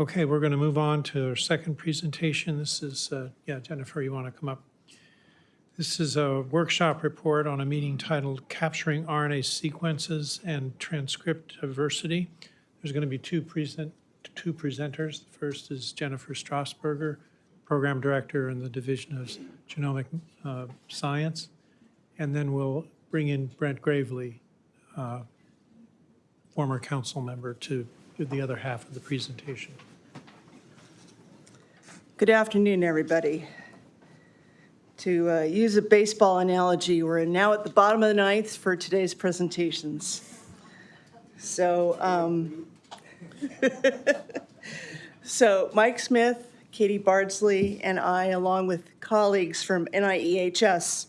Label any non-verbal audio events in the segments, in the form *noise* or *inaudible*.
Okay, we're going to move on to our second presentation. This is, uh, yeah, Jennifer, you want to come up? This is a workshop report on a meeting titled Capturing RNA Sequences and Transcript Diversity. There's going to be two present, two presenters. The first is Jennifer Strasburger, Program Director in the Division of Genomic uh, Science. And then we'll bring in Brent Graveley, uh, former council member, to the other half of the presentation. Good afternoon, everybody. To uh, use a baseball analogy, we're now at the bottom of the ninth for today's presentations. So, um, *laughs* so Mike Smith, Katie Bardsley, and I, along with colleagues from NIEHS,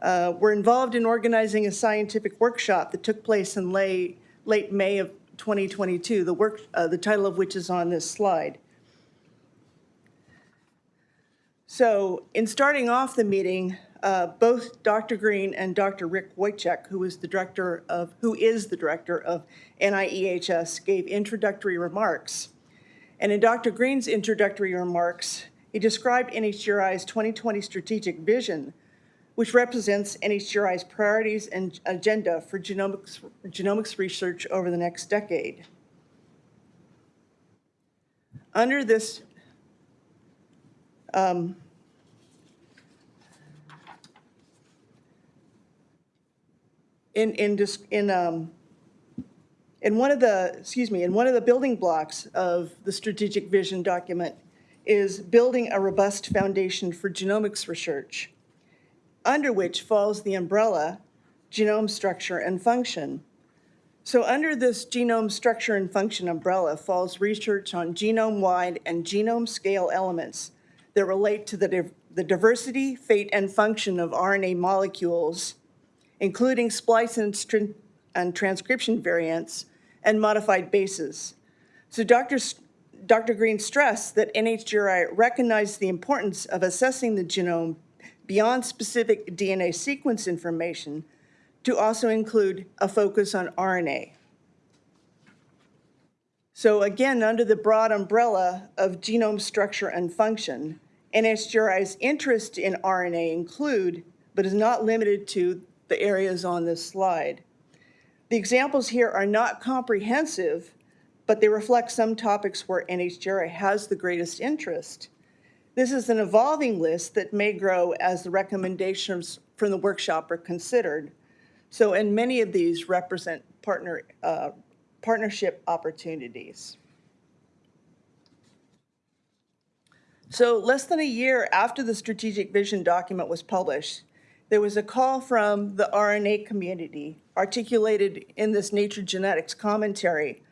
uh, were involved in organizing a scientific workshop that took place in late, late May of 2022, the work, uh, the title of which is on this slide. So in starting off the meeting, uh, both Dr. Green and Dr. Rick Woychik, who is the director of, who is the director of NIEHS, gave introductory remarks. And in Dr. Green's introductory remarks, he described NHGRI's 2020 strategic vision, which represents NHGRI's priorities and agenda for genomics, genomics research over the next decade. Under this um, in, in, in, um, in one of the, excuse me, in one of the building blocks of the strategic vision document is building a robust foundation for genomics research, under which falls the umbrella genome structure and function. So under this genome structure and function umbrella falls research on genome-wide and genome-scale elements that relate to the, div- the diversity, fate, and function of RNA molecules, including splice and, and transcription variants and modified bases. So Dr. Dr. Green stressed that NHGRI recognized the importance of assessing the genome beyond specific DNA sequence information to also include a focus on RNA. So again, under the broad umbrella of genome structure and function, NHGRI's interest in RNA include, but is not limited to, the areas on this slide. The examples here are not comprehensive, but they reflect some topics where NHGRI has the greatest interest. This is an evolving list that may grow as the recommendations from the workshop are considered. So, and many of these represent partner, uh, partnership opportunities. So less than a year after the strategic vision document was published, there was a call from the RNA community articulated in this Nature Genetics commentary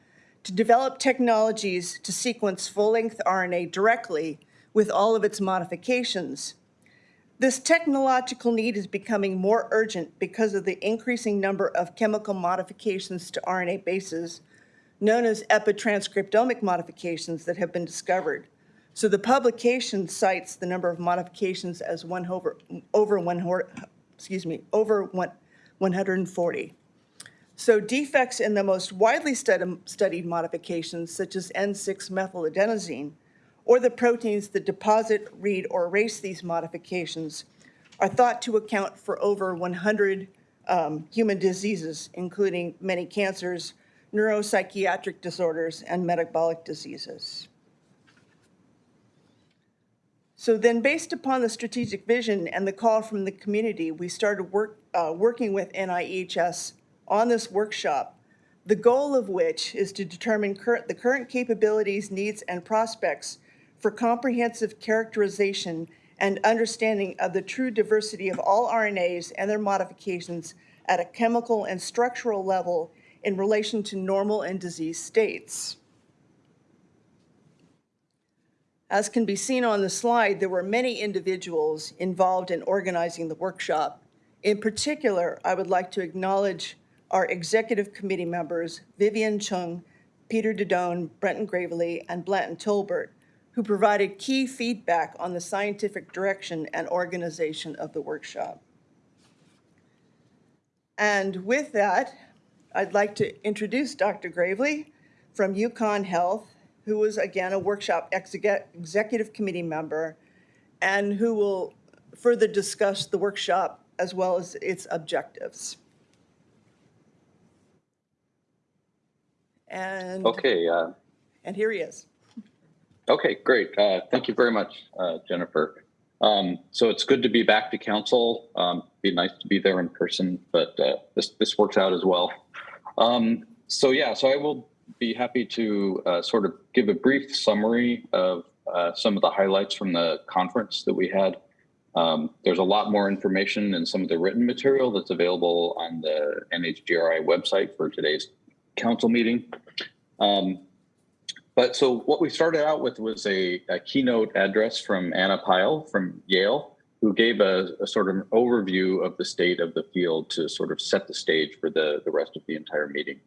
to develop technologies to sequence full-length RNA directly with all of its modifications. This technological need is becoming more urgent because of the increasing number of chemical modifications to RNA bases, known as epitranscriptomic modifications that have been discovered. So the publication cites the number of modifications as one over, over one, excuse me, over one, 140. So defects in the most widely studied modifications, such as N6-methyladenosine, or the proteins that deposit, read, or erase these modifications, are thought to account for over 100 um, human diseases, including many cancers, neuropsychiatric disorders, and metabolic diseases. So then based upon the strategic vision and the call from the community, we started work, uh, working with NIEHS on this workshop, the goal of which is to determine current, the current capabilities, needs, and prospects for comprehensive characterization and understanding of the true diversity of all RNAs and their modifications at a chemical and structural level in relation to normal and disease states. As can be seen on the slide, there were many individuals involved in organizing the workshop. In particular, I would like to acknowledge our executive committee members, Vivian Cheung, Peter Dedon, Brenton Graveley, and Blanton Tolbert, who provided key feedback on the scientific direction and organization of the workshop. And with that, I'd like to introduce Dr. Graveley from UConn Health, who is again a workshop executive committee member, and who will further discuss the workshop as well as its objectives. And, Okay, uh, and here he is. Okay, great. Uh, thank you very much, uh, Jennifer. Um, so it's good to be back to council. Um, be nice to be there in person, but uh, this this works out as well. Um, so yeah, so I will be happy to uh, sort of give a brief summary of uh, some of the highlights from the conference that we had. Um, there's a lot more information in some of the written material that's available on the NHGRI website for today's council meeting. Um, but so what we started out with was a, a keynote address from Anna Pyle from Yale, who gave a, a, sort of an overview of the state of the field to sort of set the stage for the, the rest of the entire meeting.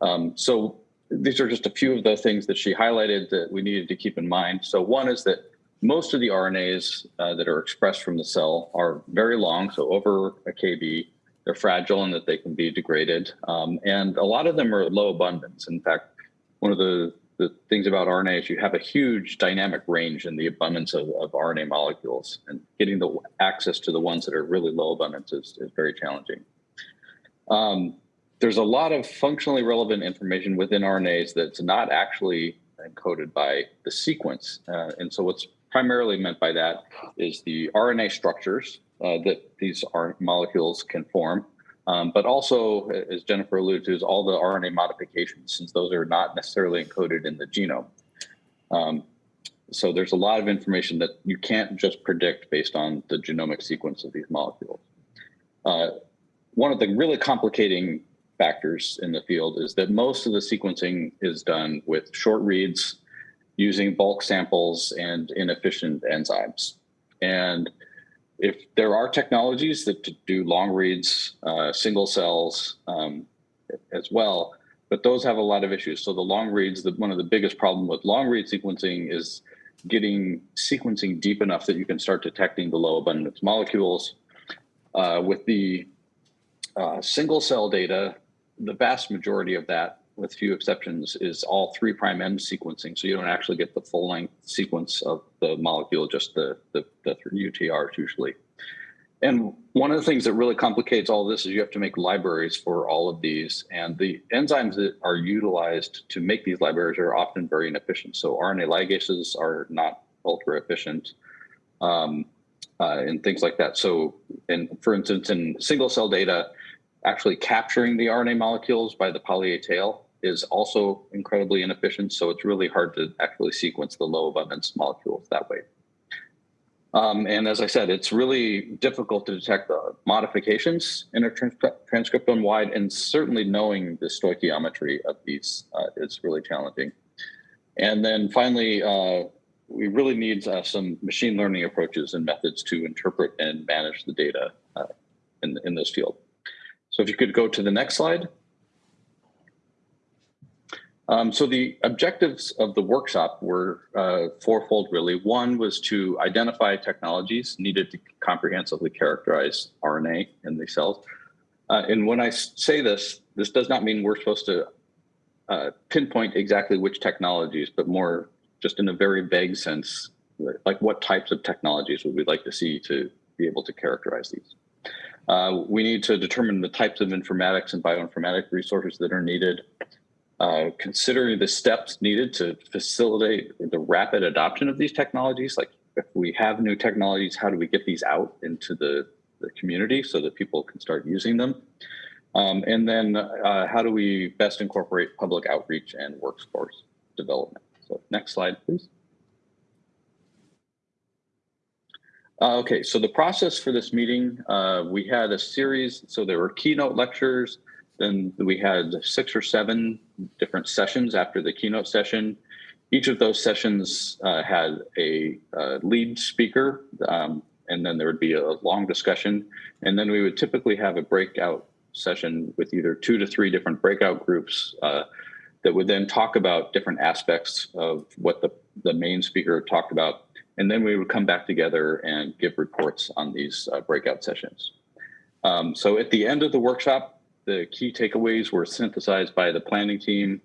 Um, so these are just a few of the things that she highlighted that we needed to keep in mind. So one is that most of the RNAs uh, that are expressed from the cell are very long, so over a kb. They're fragile and that they can be degraded. Um, and a lot of them are low abundance. In fact, one of the, the things about RNA is you have a huge dynamic range in the abundance of, of RNA molecules and getting the access to the ones that are really low abundance is, is very challenging. Um, there's a lot of functionally relevant information within RNAs that's not actually encoded by the sequence. Uh, and so what's primarily meant by that is the RNA structures uh, that these molecules can form, um, but also, as Jennifer alluded to, is all the RNA modifications, since those are not necessarily encoded in the genome. Um, so there's a lot of information that you can't just predict based on the genomic sequence of these molecules. Uh, one of the really complicating factors in the field is that most of the sequencing is done with short reads using bulk samples and inefficient enzymes. And if there are technologies that do long reads, uh, single cells um, as well, but those have a lot of issues. So the long reads, the, one of the biggest problem with long read sequencing is getting sequencing deep enough that you can start detecting the low abundance molecules. Uh, with the uh, single cell data, the vast majority of that with few exceptions, is all three prime end sequencing. So you don't actually get the full length sequence of the molecule, just the, the, the UTRs usually. And one of the things that really complicates all this is you have to make libraries for all of these. And the enzymes that are utilized to make these libraries are often very inefficient. So RNA ligases are not ultra efficient um, uh, and things like that. So, and for instance, in single cell data, actually capturing the RNA molecules by the poly A tail is also incredibly inefficient. So it's really hard to actually sequence the low abundance molecules that way. Um, and as I said, it's really difficult to detect the modifications in a trans transcriptome wide, and certainly knowing the stoichiometry of these uh, is really challenging. And then finally, uh, we really need uh, some machine learning approaches and methods to interpret and manage the data uh, in, in this field. So if you could go to the next slide. Um, so the objectives of the workshop were uh, fourfold, really. One was to identify technologies needed to comprehensively characterize RNA in the cells. Uh, and when I say this, this does not mean we're supposed to uh, pinpoint exactly which technologies, but more just in a very vague sense, like what types of technologies would we like to see to be able to characterize these. Uh, we need to determine the types of informatics and bioinformatic resources that are needed uh, considering the steps needed to facilitate the rapid adoption of these technologies. Like if we have new technologies, how do we get these out into the, the community so that people can start using them? Um, and then uh, how do we best incorporate public outreach and workforce development? So next slide, please. Uh, okay, so the process for this meeting, uh, we had a series, so there were keynote lectures, then we had six or seven different sessions after the keynote session. Each of those sessions uh, had a uh, lead speaker, um, and then there would be a long discussion. And then we would typically have a breakout session with either two to three different breakout groups uh, that would then talk about different aspects of what the, the main speaker talked about. And then we would come back together and give reports on these uh, breakout sessions. Um, so at the end of the workshop, the key takeaways were synthesized by the planning team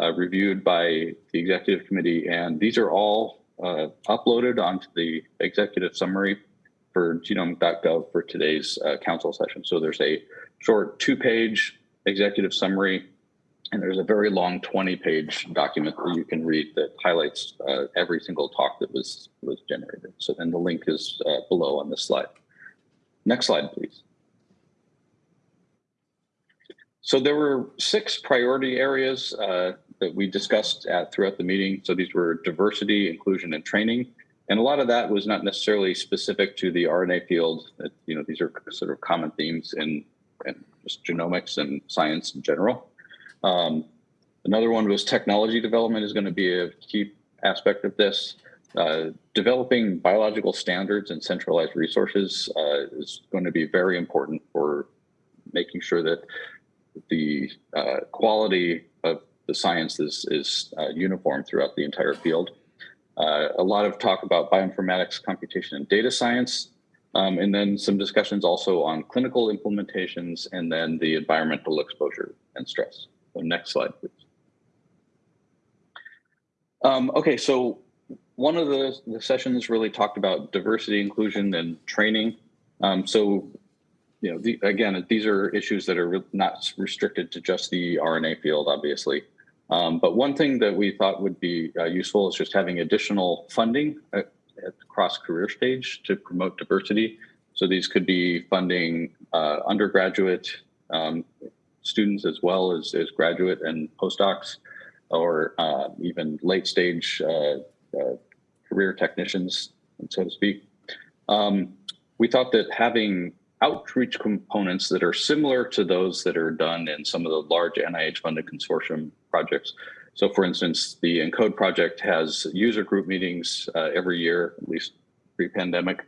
uh, reviewed by the executive committee, and these are all uh, uploaded onto the executive summary for genome.gov for today's uh, council session. So there's a short two-page executive summary, and there's a very long 20-page document that you can read that highlights uh, every single talk that was was generated. So then the link is uh, below on this slide. Next slide, please. So there were six priority areas uh, that we discussed at, throughout the meeting. So these were diversity, inclusion, and training. And a lot of that was not necessarily specific to the RNA field. You know, these are sort of common themes in, in just genomics and science in general. Um, another one was technology development is going to be a key aspect of this. Uh, developing biological standards and centralized resources uh, is going to be very important for making sure that the uh, quality of the science is, is uh, uniform throughout the entire field. Uh, a lot of talk about bioinformatics, computation, and data science, um, and then some discussions also on clinical implementations and then the environmental exposure and stress. So next slide, please. Um, okay, so one of the, the sessions really talked about diversity, inclusion, and training. Um, so you know, the, again, these are issues that are not restricted to just the RNA field, obviously. Um, but one thing that we thought would be uh, useful is just having additional funding at, at the cross career stage to promote diversity. So these could be funding uh, undergraduate um, students as well as, as graduate and postdocs, or uh, even late stage uh, uh, career technicians, so to speak. Um, we thought that having outreach components that are similar to those that are done in some of the large NIH funded consortium projects. So for instance, the ENCODE project has user group meetings uh, every year, at least pre-pandemic,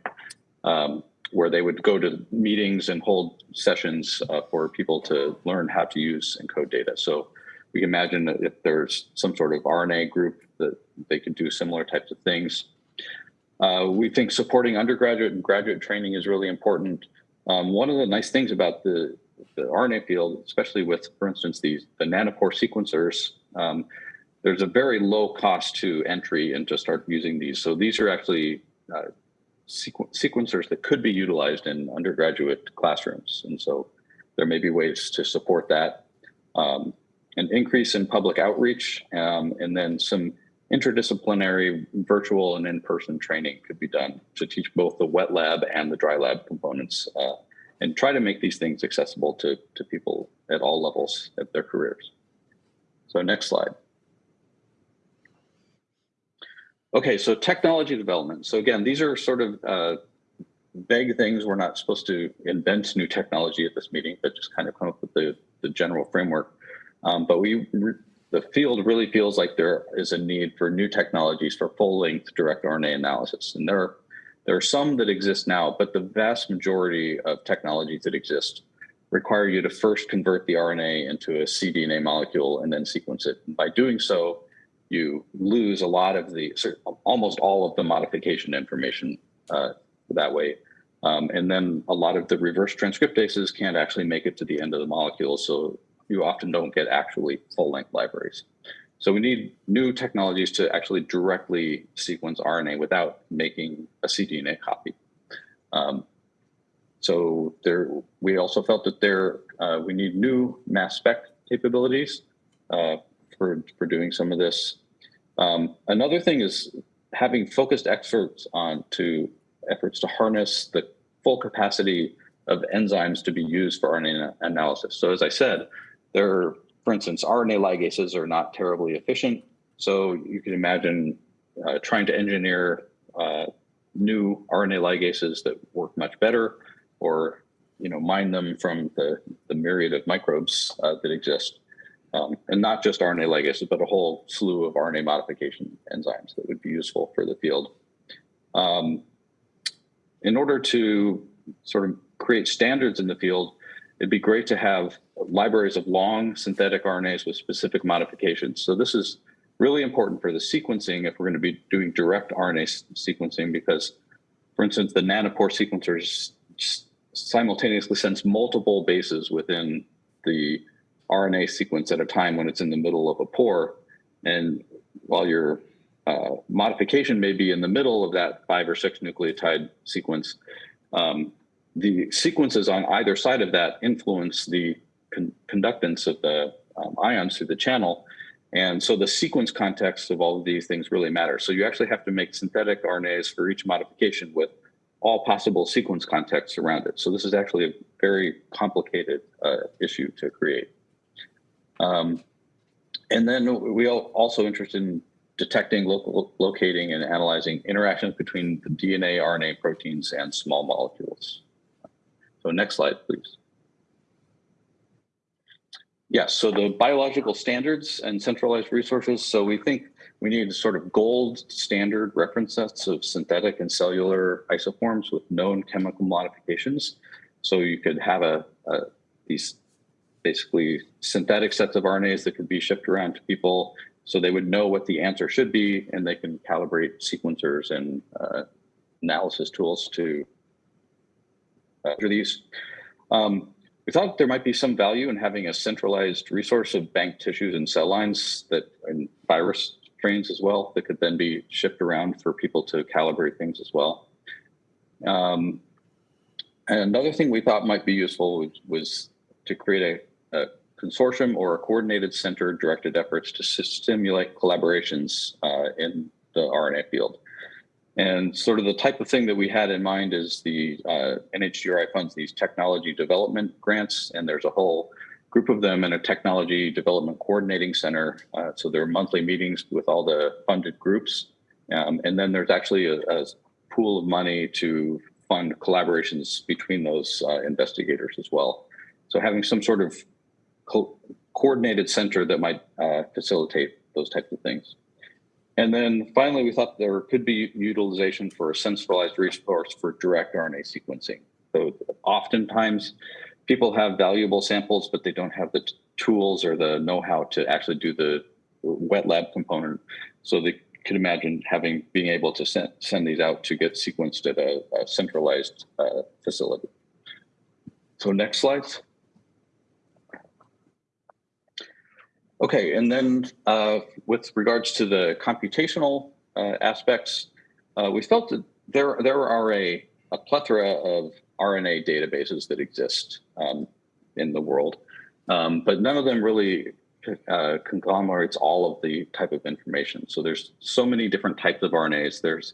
um, where they would go to meetings and hold sessions uh, for people to learn how to use ENCODE data. So we imagine that if there's some sort of RNA group that they could do similar types of things. Uh, we think supporting undergraduate and graduate training is really important. Um, one of the nice things about the, the RNA field, especially with, for instance, these the nanopore sequencers, um, there's a very low cost to entry and to start using these. So these are actually uh, sequ sequencers that could be utilized in undergraduate classrooms. And so there may be ways to support that. Um, an increase in public outreach, um, and then some interdisciplinary virtual and in-person training could be done to teach both the wet lab and the dry lab components uh, and try to make these things accessible to, to people at all levels of their careers. So next slide. Okay, so technology development. So again, these are sort of uh, vague things. We're not supposed to invent new technology at this meeting, but just kind of come up with the, the general framework. Um, but we the field really feels like there is a need for new technologies for full-length direct RNA analysis. And there are, there are some that exist now, but the vast majority of technologies that exist require you to first convert the RNA into a cDNA molecule and then sequence it. And by doing so, you lose a lot of the, almost all of the modification information uh, that way. Um, and then a lot of the reverse transcriptases can't actually make it to the end of the molecule. So you often don't get actually full length libraries. So we need new technologies to actually directly sequence RNA without making a cDNA copy. Um, so there, we also felt that there uh, we need new mass spec capabilities uh, for for doing some of this. Um, another thing is having focused efforts on to efforts to harness the full capacity of enzymes to be used for RNA analysis. So as I said, there, are, for instance, RNA ligases are not terribly efficient. So you can imagine uh, trying to engineer uh, new RNA ligases that work much better or you know, mine them from the, the myriad of microbes uh, that exist. Um, and not just RNA ligases, but a whole slew of RNA modification enzymes that would be useful for the field. Um, in order to sort of create standards in the field, it'd be great to have libraries of long synthetic RNAs with specific modifications. So this is really important for the sequencing if we're going to be doing direct RNA sequencing because, for instance, the nanopore sequencers simultaneously sense multiple bases within the RNA sequence at a time when it's in the middle of a pore. and while your uh, modification may be in the middle of that five or six nucleotide sequence, um, the sequences on either side of that influence the con- conductance of the um, ions through the channel. And so the sequence context of all of these things really matter. So you actually have to make synthetic RNAs for each modification with all possible sequence contexts around it. So this is actually a very complicated uh, issue to create. Um, and then we are also interested in detecting, local, locating, and analyzing interactions between the DNA, RNA, proteins, and small molecules. So next slide, please. Yes, so the biological standards and centralized resources. So we think we need sort of gold standard reference sets of synthetic and cellular isoforms with known chemical modifications. So you could have a, a these basically synthetic sets of RNAs that could be shipped around to people so they would know what the answer should be and they can calibrate sequencers and uh, analysis tools to measure these. Um, we thought there might be some value in having a centralized resource of bank tissues and cell lines that and virus strains as well that could then be shipped around for people to calibrate things as well. Um, and another thing we thought might be useful was, was to create a, a, consortium or a coordinated center directed efforts to stimulate collaborations uh, in the RNA field. And sort of the type of thing that we had in mind is the uh, NHGRI funds these technology development grants, and there's a whole group of them in a technology development coordinating center. Uh, so there are monthly meetings with all the funded groups. Um, and then there's actually a, a, pool of money to fund collaborations between those uh, investigators as well. So having some sort of co coordinated center that might uh, facilitate those types of things. And then finally, we thought there could be utilization for a centralized resource for direct RNA sequencing. So oftentimes people have valuable samples, but they don't have the tools or the know-how to actually do the wet lab component. So they could imagine having being able to send, send these out to get sequenced at a, a centralized uh, facility. So next slides. Okay, and then uh, with regards to the computational uh, aspects, uh, we felt that there there are a, a plethora of RNA databases that exist um, in the world, um, but none of them really uh, conglomerates all of the type of information. So there's so many different types of RNAs. There's,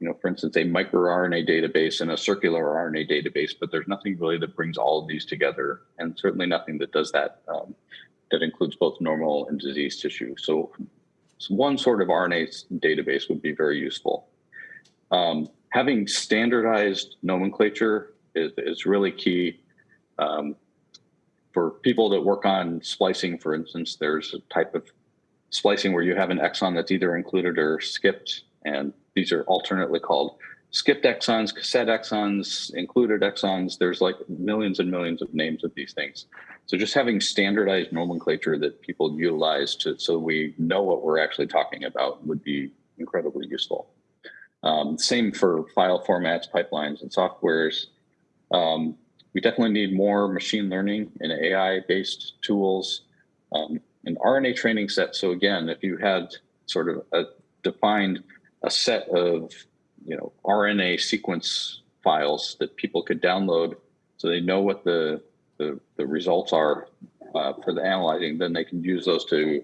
you know, for instance, a microRNA database and a circular RNA database, but there's nothing really that brings all of these together, and certainly nothing that does that um, that includes both normal and diseased tissue. So, so one sort of RNA database would be very useful. Um, having standardized nomenclature is, is really key. Um, for people that work on splicing, for instance, there's a type of splicing where you have an exon that's either included or skipped, and these are alternately called skipped exons, cassette exons, included exons. There's like millions and millions of names of these things. So just having standardized nomenclature that people utilize to so we know what we're actually talking about would be incredibly useful. Um, same for file formats, pipelines, and softwares. Um, we definitely need more machine learning and AI-based tools um, and RNA training sets. So again, if you had sort of a defined a set of you know RNA sequence files that people could download, so they know what the the, the results are uh, for the analyzing, then they can use those to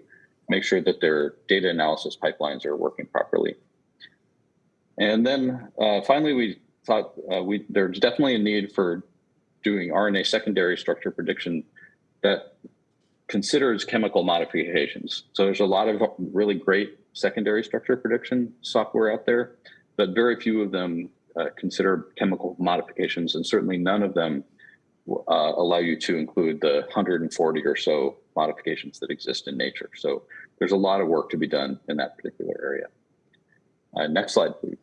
make sure that their data analysis pipelines are working properly. And then uh, finally, we thought uh, we there's definitely a need for doing RNA secondary structure prediction that considers chemical modifications. So there's a lot of really great secondary structure prediction software out there, but very few of them uh, consider chemical modifications, and certainly none of them uh, allow you to include the 140 or so modifications that exist in nature. So there's a lot of work to be done in that particular area. Uh, next slide, please.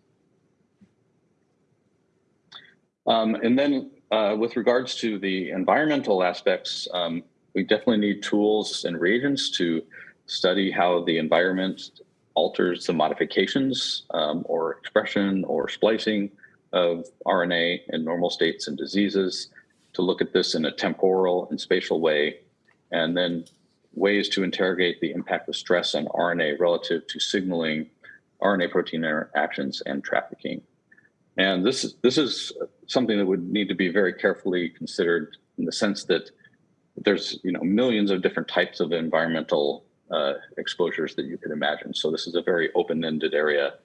Um, and then uh, with regards to the environmental aspects, um, we definitely need tools and reagents to study how the environment alters the modifications um, or expression or splicing of RNA in normal states and diseases to look at this in a temporal and spatial way. And then ways to interrogate the impact of stress on RNA relative to signaling RNA protein interactions and trafficking. And this is, this is something that would need to be very carefully considered in the sense that there's you know millions of different types of environmental uh, exposures that you could imagine. So this is a very open-ended area.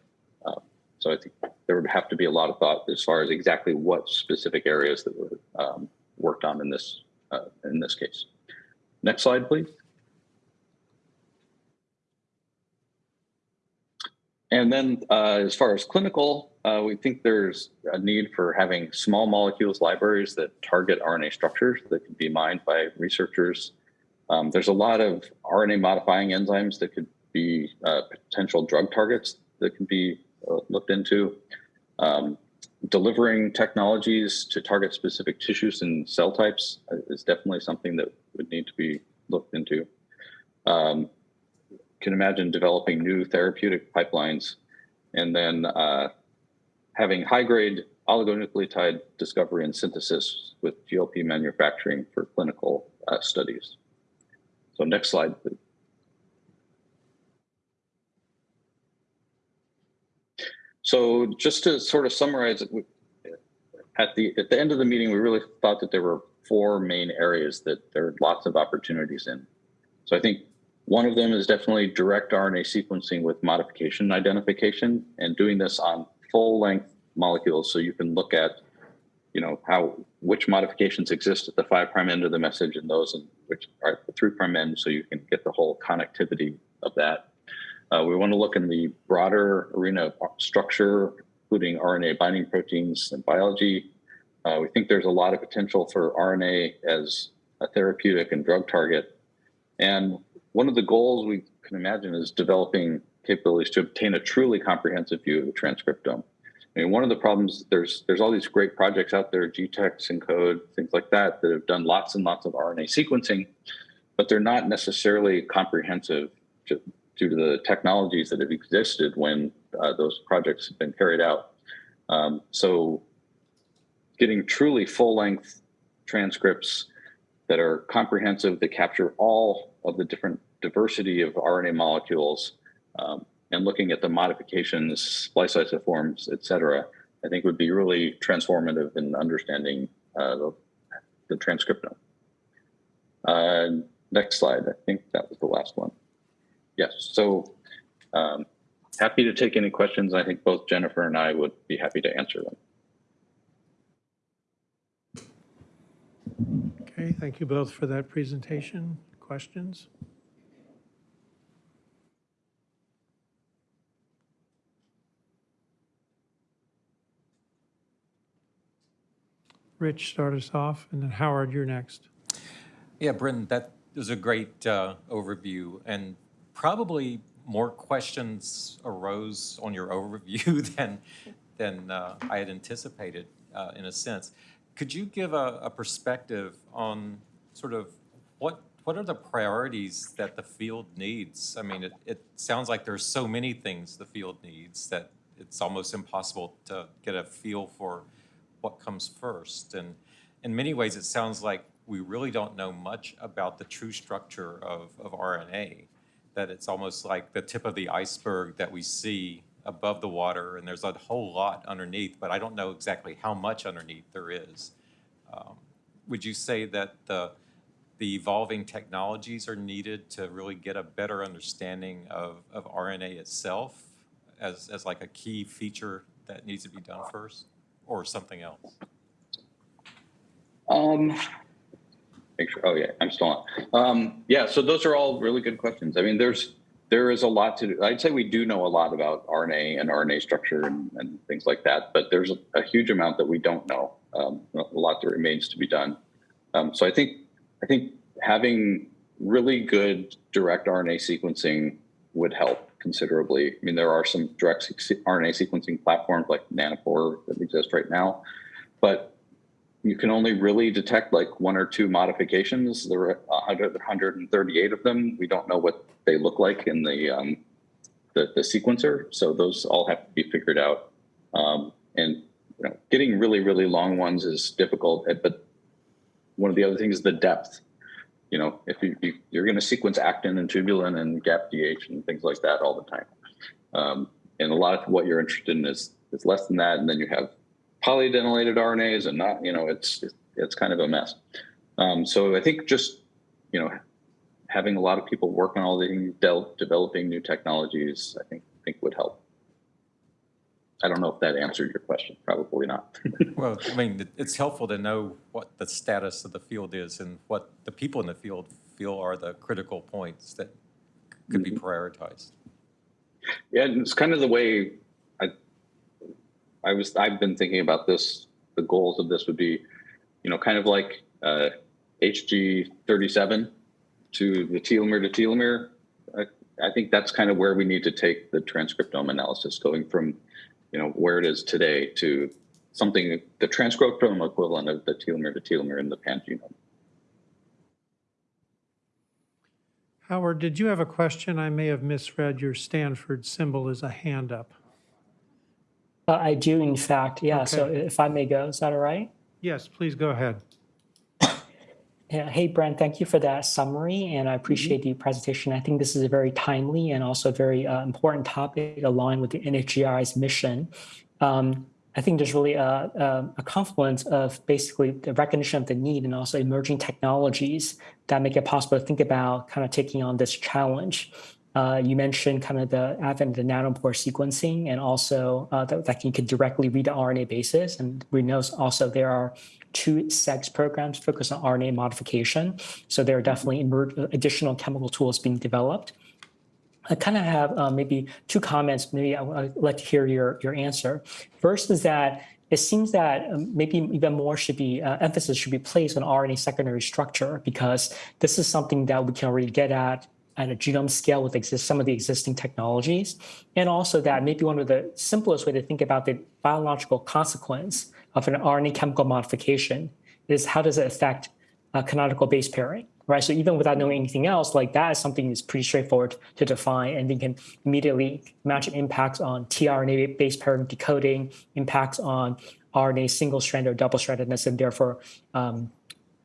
Uh, so I think there would have to be a lot of thought as far as exactly what specific areas that were um, worked on in this uh, in this case. Next slide, please. And then uh, as far as clinical, uh, we think there's a need for having small molecules libraries that target RNA structures that can be mined by researchers. Um, there's a lot of RNA modifying enzymes that could be uh, potential drug targets that can be uh, looked into. Um, delivering technologies to target specific tissues and cell types is definitely something that would need to be looked into. Um, can imagine developing new therapeutic pipelines and then uh, having high grade oligonucleotide discovery and synthesis with GLP manufacturing for clinical uh, studies. So next slide, please. So just to sort of summarize at the at the end of the meeting, we really thought that there were four main areas that there are lots of opportunities in. So I think one of them is definitely direct RNA sequencing with modification identification and doing this on full length molecules. So you can look at, you know, how, which modifications exist at the five prime end of the message and those in which are at the three prime end. So you can get the whole connectivity of that. Uh, we want to look in the broader arena of structure, including RNA binding proteins and biology. Uh, we think there's a lot of potential for RNA as a therapeutic and drug target. And one of the goals we can imagine is developing capabilities to obtain a truly comprehensive view of the transcriptome. I mean, one of the problems, there's there's all these great projects out there, GTEx, ENCODE, things like that, that have done lots and lots of RNA sequencing, but they're not necessarily comprehensive to, due to the technologies that have existed when uh, those projects have been carried out. Um, so getting truly full-length transcripts that are comprehensive, that capture all of the different diversity of RNA molecules, um, and looking at the modifications, splice isoforms, et cetera, I think would be really transformative in understanding uh, the, the transcriptome. Uh, next slide. I think that was the last one. Yes. So um, happy to take any questions. I think both Jennifer and I would be happy to answer them. Okay, thank you both for that presentation. Questions? Rich, start us off, and then Howard, you're next. Yeah, Brendan, that was a great uh, overview, and probably more questions arose on your overview *laughs* than than uh, I had anticipated, uh, in a sense. Could you give a, a perspective on sort of what what are the priorities that the field needs? I mean, it, it sounds like there's so many things the field needs that it's almost impossible to get a feel for what comes first. And in many ways, it sounds like we really don't know much about the true structure of, of RNA, that it's almost like the tip of the iceberg that we see above the water, and there's a whole lot underneath, but I don't know exactly how much underneath there is. Um, would you say that the, the evolving technologies are needed to really get a better understanding of, of RNA itself as, as like a key feature that needs to be done first? Or something else? Um, make sure. Oh yeah, I'm still on. Um, yeah, so those are all really good questions. I mean, there's there is a lot to do. I'd say we do know a lot about RNA and RNA structure and, and things like that, but there's a, a, huge amount that we don't know. Um, a lot that remains to be done. Um, so I think I think having really good direct RNA sequencing would help considerably. I mean, there are some direct RNA sequencing platforms like Nanopore that exist right now, but you can only really detect like one or two modifications. There are 100, 138 of them. We don't know what they look like in the, um, the, the sequencer. So those all have to be figured out. Um, and you know, getting really, really long ones is difficult, but one of the other things is the depth. You know, if you, you you're going to sequence actin and tubulin and GAPDH and things like that all the time. Um, and a lot of what you're interested in is is less than that, and then you have polyadenylated RNAs and not, you know, it's it's kind of a mess. Um, so I think just you know having a lot of people work on all the del- developing new technologies, I think I think would help. I don't know if that answered your question. Probably not. *laughs* Well, I mean, it's helpful to know what the status of the field is and what the people in the field feel are the critical points that could be prioritized. Yeah, and it's kind of the way I I was I've been thinking about this. The goals of this would be, you know, kind of like uh, HG thirty seven to the telomere to telomere. I, I think that's kind of where we need to take the transcriptome analysis, going from, you know, where it is today to something the transcriptome equivalent of the telomere to telomere in the pangenome. Howard, did you have a question? I may have misread your Stanford symbol as a hand up. Uh, I do, in fact, yeah. So if I may go, is that all right? Yes, please go ahead. Yeah. Hey, Brent, thank you for that summary, and I appreciate the presentation. I think this is a very timely and also very uh, important topic aligned with the NHGRI's mission. Um, I think there's really a, a, a confluence of basically the recognition of the need and also emerging technologies that make it possible to think about kind of taking on this challenge. Uh, you mentioned kind of the advent of the nanopore sequencing and also uh, that, that you can directly read the RNA basis. And we know also there are two CEGS programs focused on RNA modification. So there are definitely additional chemical tools being developed. I kind of have uh, maybe two comments. Maybe I would like to hear your, your answer. First is that it seems that um, maybe even more should be uh, emphasis should be placed on RNA secondary structure because this is something that we can already get at at a genome scale with exist, some of the existing technologies, and also that maybe one of the simplest way to think about the biological consequence of an RNA chemical modification is how does it affect canonical base pairing, right? So even without knowing anything else, like that is something that's pretty straightforward to define, and we can immediately imagine impacts on tRNA base pairing decoding, impacts on RNA single strand or double strandedness, and therefore um,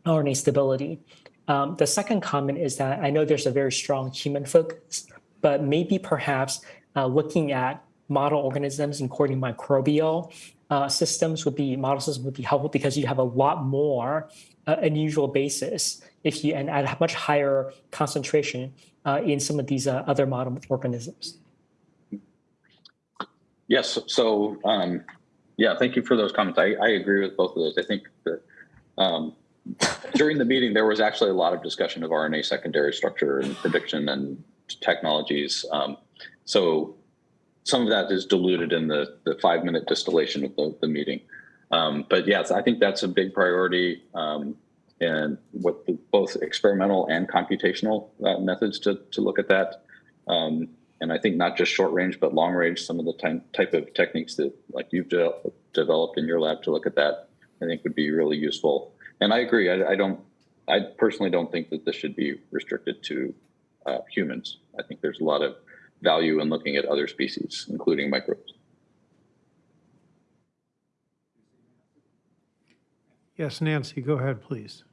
RNA stability. Um, the second comment is that I know there's a very strong human focus, but maybe perhaps uh, looking at model organisms, including microbial uh, systems, would be model systems would be helpful because you have a lot more uh, unusual basis if you and at a much higher concentration uh, in some of these uh, other model organisms. Yes. So, um, yeah, thank you for those comments. I, I agree with both of those. I think that um, during the meeting, there was actually a lot of discussion of RNA secondary structure and prediction and technologies. Um, so some of that is diluted in the, the five minute distillation of the, the meeting. Um, but yes, I think that's a big priority um, and with the, both experimental and computational uh, methods to, to look at that. Um, and I think not just short range, but long range, some of the type of techniques that like you've de developed in your lab to look at that, I think would be really useful. And I agree. I, I don't. I personally don't think that this should be restricted to uh, humans. I think there's a lot of value in looking at other species, including microbes. Yes, Nancy, go ahead, please.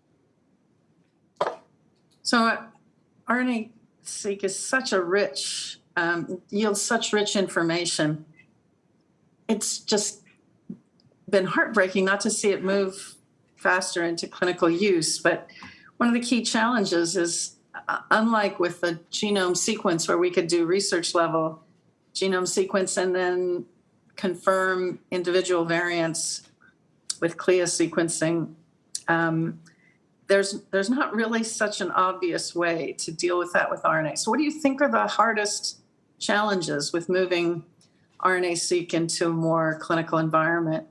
So uh, RNA-seq is such a rich, um, yields such rich information. It's just been heartbreaking not to see it move faster into clinical use. But one of the key challenges is, unlike with the genome sequence where we could do research level genome sequence and then confirm individual variants with CLIA sequencing, um, there's there's not really such an obvious way to deal with that with RNA. So what do you think are the hardest challenges with moving RNA-seq into a more clinical environment,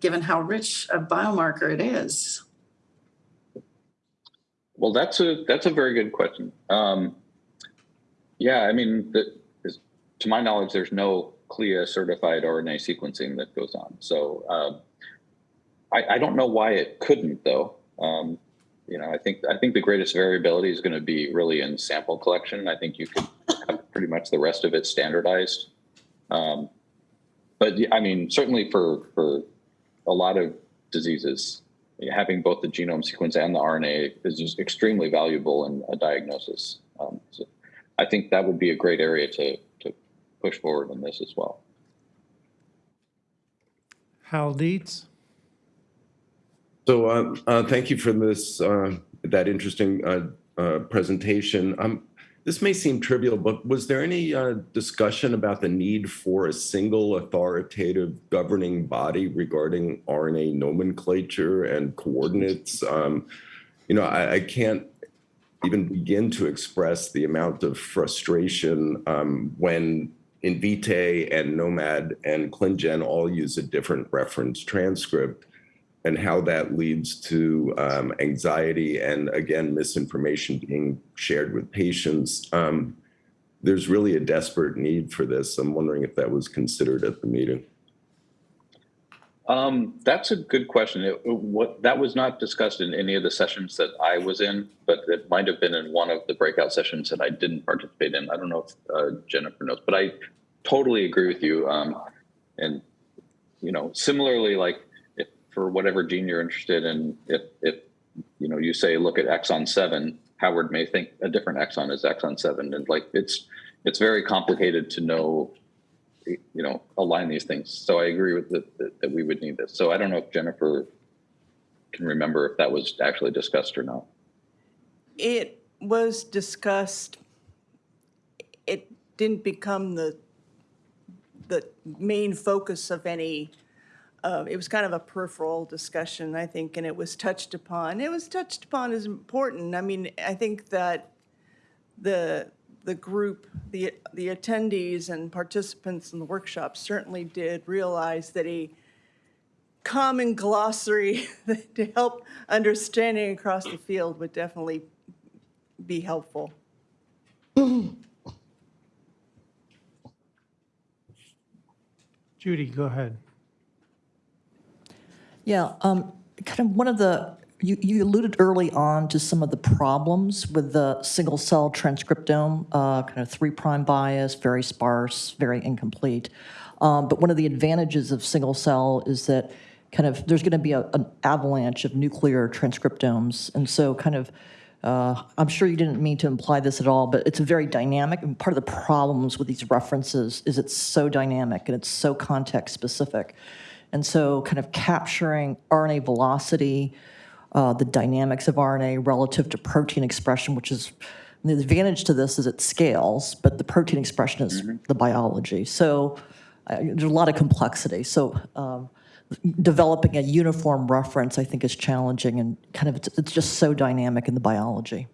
given how rich a biomarker it is? Well, that's a that's a very good question. Um, yeah, I mean, the, to my knowledge, there's no CLIA certified RNA sequencing that goes on. So um, I, I, don't know why it couldn't, though. Um, you know, I think I think the greatest variability is going to be really in sample collection. I think you could have pretty much the rest of it standardized. Um, but I mean, certainly for for a lot of diseases, having both the genome sequence and the RNA is just extremely valuable in a diagnosis. Um, so I think that would be a great area to, to push forward in this as well. Hal Dietz? So, uh, uh, thank you for this, uh, that interesting, uh, uh, presentation. Um, this may seem trivial, but was there any, uh, discussion about the need for a single authoritative governing body regarding RNA nomenclature and coordinates? Um, you know, I, I can't even begin to express the amount of frustration, um, when Invitae and gnomAD and ClinGen all use a different reference transcript and how that leads to um, anxiety and again misinformation being shared with patients. Um, there's really a desperate need for this. I'm wondering if that was considered at the meeting. Um, that's a good question. It, what that was not discussed in any of the sessions that I was in, but it might have been in one of the breakout sessions that I didn't participate in. I don't know if uh, Jennifer knows, but I totally agree with you. Um, and you know, similarly, like for whatever gene you're interested in, if if you know you say look at exon seven, Howard may think a different exon is exon seven, and like it's it's very complicated to know you know, align these things. So I agree with that, that, that we would need this. So I don't know if Jennifer can remember if that was actually discussed or not. It was discussed. It didn't become the, the main focus of any, uh, it was kind of a peripheral discussion, I think, and it was touched upon. It was touched upon as important. I mean, I think that the, the group, the, the attendees and participants in the workshop certainly did realize that a common glossary *laughs* to help understanding across the field would definitely be helpful. Judy, go ahead. Yeah, um, kind of one of the, you, you alluded early on to some of the problems with the single cell transcriptome, uh, kind of three prime bias, very sparse, very incomplete. Um, but one of the advantages of single cell is that kind of there's going to be a, an avalanche of nuclear transcriptomes. And so kind of, uh, I'm sure you didn't mean to imply this at all, but it's a very dynamic. And part of the problems with these references is it's so dynamic and it's so context specific. And so kind of capturing RNA velocity, uh, the dynamics of RNA relative to protein expression, which is, the advantage to this is it scales, but the protein expression is the biology. So uh, there's a lot of complexity. So um, developing a uniform reference, I think, is challenging and kind of, it's, it's just so dynamic in the biology.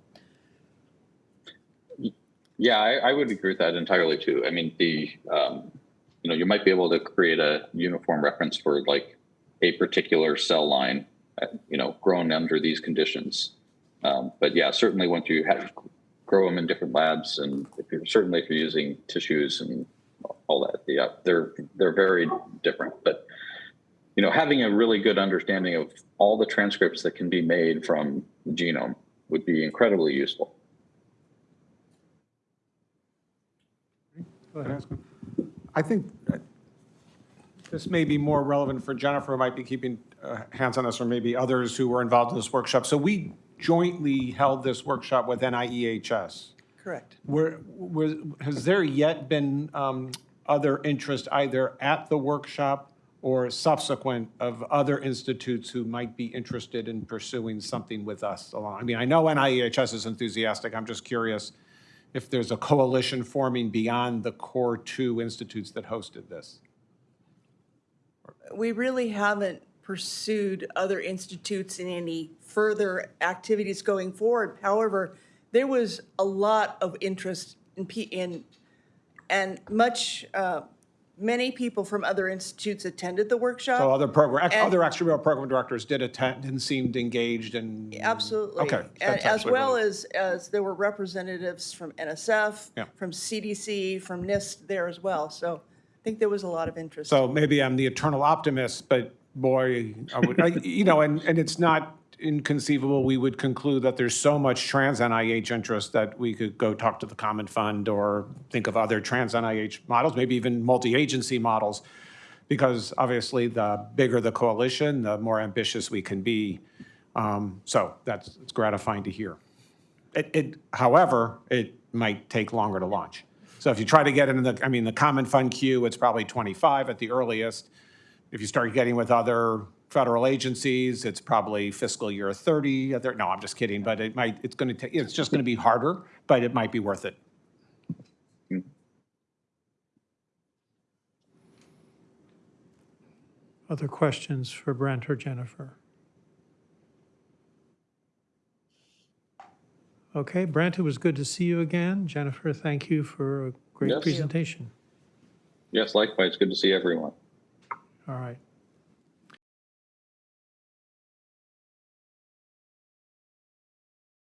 Yeah, I, I would agree with that entirely too. I mean, the, um, you know, you might be able to create a uniform reference for like a particular cell line, uh, you know, grown under these conditions. Um, but yeah, certainly once you have, grow them in different labs and if you're, certainly if you're using tissues and all that, yeah, they're, they're very different. But, you know, having a really good understanding of all the transcripts that can be made from the genome would be incredibly useful. Go ahead. I think this may be more relevant for Jennifer, who might be keeping uh, hands on this, or maybe others who were involved in this workshop. So we jointly held this workshop with NIEHS. Correct. Were, was, has there yet been um, other interest either at the workshop or subsequent of other institutes who might be interested in pursuing something with us along? I mean, I know NIEHS is enthusiastic. I'm just curious if there's a coalition forming beyond the core two institutes that hosted this. We really haven't pursued other institutes in any further activities going forward. However, there was a lot of interest in, P- and much, uh, many people from other institutes attended the workshop. So other program, ex- And- other extramural program directors did attend and seemed engaged and. Absolutely. Okay. And that's as actually well really- as, as there were representatives from NSF, Yeah. from CDC, from NIST there as well. So I think there was a lot of interest. So maybe I'm the eternal optimist, but boy, I would, I, you know, and, and it's not inconceivable, we would conclude that there's so much trans NIH interest that we could go talk to the Common Fund or think of other trans NIH models, maybe even multi-agency models because obviously the bigger the coalition, the more ambitious we can be. Um, So that's, it's gratifying to hear. It, it, however, it might take longer to launch. So if you try to get into the, I mean, the common fund queue, it's probably 25 at the earliest. If you start getting with other federal agencies, it's probably fiscal year 30. Uh, no, I'm just kidding, but it might, it's going to take, it's just going to be harder, but it might be worth it. Other questions for Brent or Jennifer? Okay, Brent, it was good to see you again. Jennifer, thank you for a great Yes. presentation. Yes, likewise. Good to see everyone. All right.